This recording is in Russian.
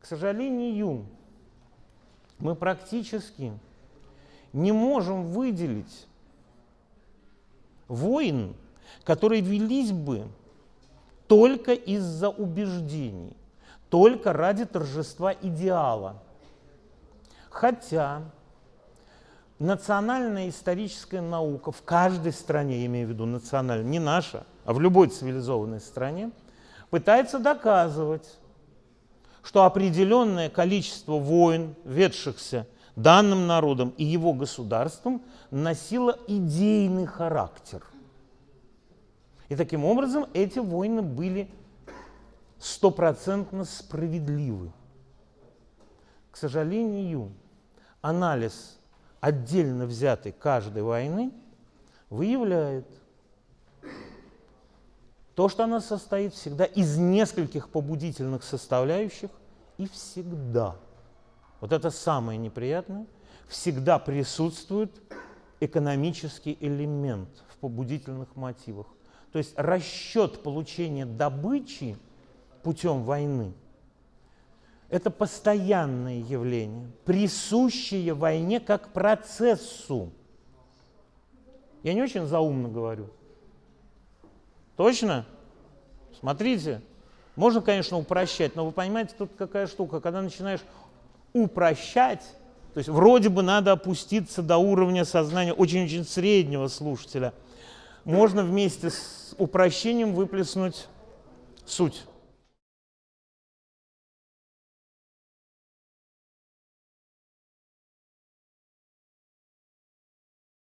К сожалению, мы практически не можем выделить войн, которые велись бы только из-за убеждений, только ради торжества идеала. Хотя национальная историческая наука в каждой стране, я имею в виду национальная, не наша, а в любой цивилизованной стране, пытается доказывать, что определенное количество войн, ведшихся данным народом и его государством, носило идейный характер. И таким образом эти войны были стопроцентно справедливы. К сожалению, анализ отдельно взятой каждой войны выявляет то, что она состоит всегда из нескольких побудительных составляющих и всегда, вот это самое неприятное, всегда присутствует экономический элемент в побудительных мотивах. То есть расчет получения добычи путем войны – это постоянное явление, присущее войне как процессу. Я не очень заумно говорю. Точно? Смотрите, можно, конечно, упрощать, но вы понимаете, тут какая штука, когда начинаешь упрощать, то есть вроде бы надо опуститься до уровня сознания очень-очень среднего слушателя, можно вместе с упрощением выплеснуть суть.